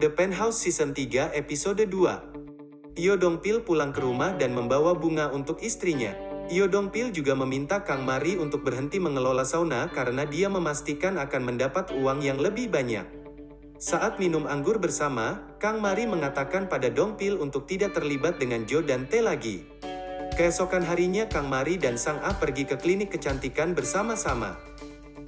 The Penthouse Season 3 Episode 2 Yo Dongpil pulang ke rumah dan membawa bunga untuk istrinya. Yo Dongpil juga meminta Kang Mari untuk berhenti mengelola sauna karena dia memastikan akan mendapat uang yang lebih banyak. Saat minum anggur bersama, Kang Mari mengatakan pada Dongpil untuk tidak terlibat dengan Jo dan T lagi. Keesokan harinya Kang Mari dan Sang Ah pergi ke klinik kecantikan bersama-sama.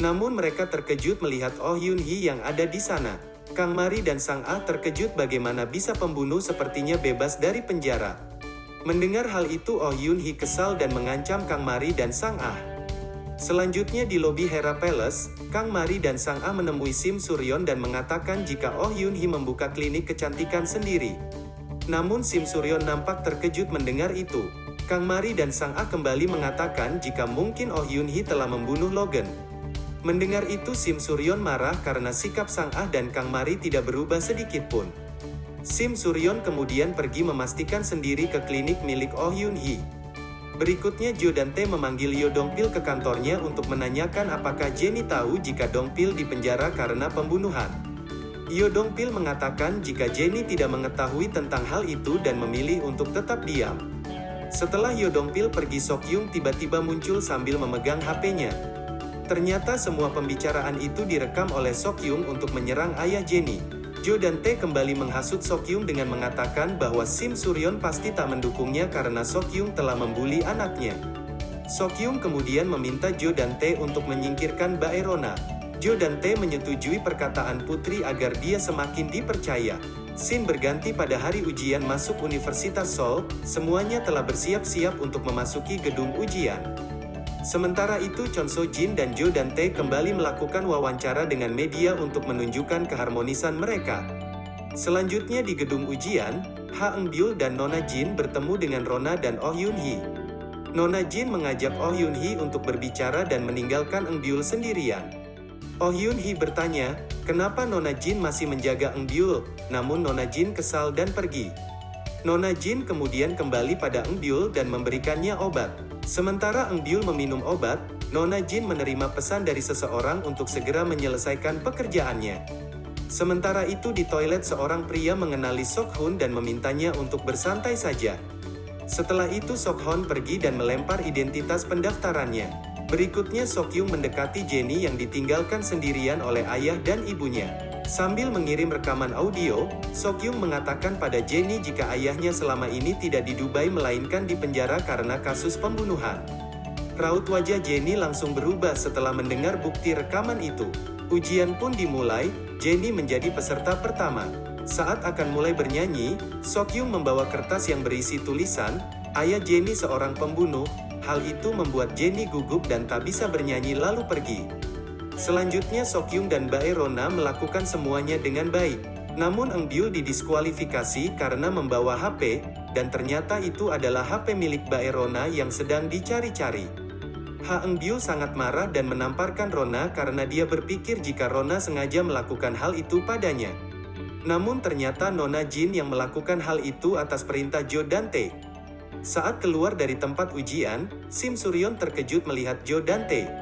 Namun mereka terkejut melihat Oh Yun Hee yang ada di sana. Kang Mari dan Sang Ah terkejut bagaimana bisa pembunuh sepertinya bebas dari penjara. Mendengar hal itu Oh Yun Hee kesal dan mengancam Kang Mari dan Sang Ah. Selanjutnya di lobi Hera Palace, Kang Mari dan Sang Ah menemui Sim Suryon dan mengatakan jika Oh Yun Hee membuka klinik kecantikan sendiri. Namun Sim Suryon nampak terkejut mendengar itu. Kang Mari dan Sang Ah kembali mengatakan jika mungkin Oh Yun Hee telah membunuh Logan. Mendengar itu Sim Suryon marah karena sikap Sang Ah dan Kang Mari tidak berubah sedikit pun. Sim Suryon kemudian pergi memastikan sendiri ke klinik milik Oh Yun Hee. Berikutnya Jo dan Tae memanggil Yo Dongpil ke kantornya untuk menanyakan apakah Jenny tahu jika Dongpil dipenjara karena pembunuhan. Yo Dongpil mengatakan jika Jenny tidak mengetahui tentang hal itu dan memilih untuk tetap diam. Setelah Yo Dongpil pergi Sok Yung tiba-tiba muncul sambil memegang HP-nya. Ternyata semua pembicaraan itu direkam oleh Sok Yung untuk menyerang ayah Jenny. Jo dan Tae kembali menghasut Sok Yung dengan mengatakan bahwa Sim Suryon pasti tak mendukungnya karena Sok Yung telah membuli anaknya. Sok Yung kemudian meminta Jo dan Tae untuk menyingkirkan Baerona. Jo dan Tae menyetujui perkataan putri agar dia semakin dipercaya. Sin berganti pada hari ujian masuk Universitas Seoul, semuanya telah bersiap-siap untuk memasuki gedung ujian. Sementara itu Chon So Jin dan Jo Dante kembali melakukan wawancara dengan media untuk menunjukkan keharmonisan mereka. Selanjutnya di gedung ujian, Ha Eng Byul dan Nona Jin bertemu dengan Rona dan Oh Yun Hee. Nona Jin mengajak Oh Yun Hee untuk berbicara dan meninggalkan Eng Byul sendirian. Oh Yun Hee bertanya, kenapa Nona Jin masih menjaga Eng Byul, namun Nona Jin kesal dan pergi. Nona Jin kemudian kembali pada Eng Byul dan memberikannya obat. Sementara Eng Byul meminum obat, Nona Jin menerima pesan dari seseorang untuk segera menyelesaikan pekerjaannya. Sementara itu di toilet seorang pria mengenali Sok Hun dan memintanya untuk bersantai saja. Setelah itu Sok Hun pergi dan melempar identitas pendaftarannya. Berikutnya Sok Yung mendekati Jenny yang ditinggalkan sendirian oleh ayah dan ibunya. Sambil mengirim rekaman audio, Sokyung mengatakan pada Jenny jika ayahnya selama ini tidak di Dubai melainkan di penjara karena kasus pembunuhan. Raut wajah Jenny langsung berubah setelah mendengar bukti rekaman itu. Ujian pun dimulai, Jenny menjadi peserta pertama. Saat akan mulai bernyanyi, Sokyung membawa kertas yang berisi tulisan, Ayah Jenny seorang pembunuh, hal itu membuat Jenny gugup dan tak bisa bernyanyi lalu pergi. Selanjutnya Sokyung dan Bae Rona melakukan semuanya dengan baik. Namun Eng Byul didiskualifikasi karena membawa HP, dan ternyata itu adalah HP milik Bae Rona yang sedang dicari-cari. Ha Eng Byul sangat marah dan menamparkan Rona karena dia berpikir jika Rona sengaja melakukan hal itu padanya. Namun ternyata Nona Jin yang melakukan hal itu atas perintah Jo Dante. Saat keluar dari tempat ujian, Sim Suryon terkejut melihat Jo Dante.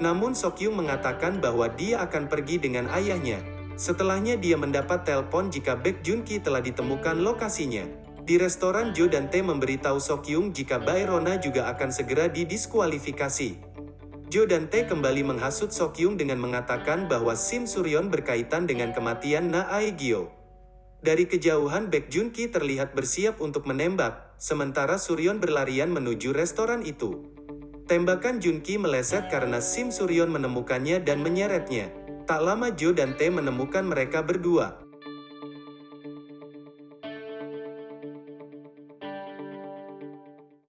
Namun Sokyung mengatakan bahwa dia akan pergi dengan ayahnya. Setelahnya dia mendapat telepon jika Baek Junki telah ditemukan lokasinya. Di restoran Jo dan Tae memberitahu Sokyung jika Bae Rona juga akan segera didiskualifikasi. Jo dan Tae kembali menghasut Sokyung dengan mengatakan bahwa Sim Suryon berkaitan dengan kematian Na Aegyo. Dari kejauhan Baek Junki terlihat bersiap untuk menembak, sementara Suryon berlarian menuju restoran itu. Tembakan Junki meleset karena Sim Suryon menemukannya dan menyeretnya. Tak lama Jo dan Tae menemukan mereka berdua.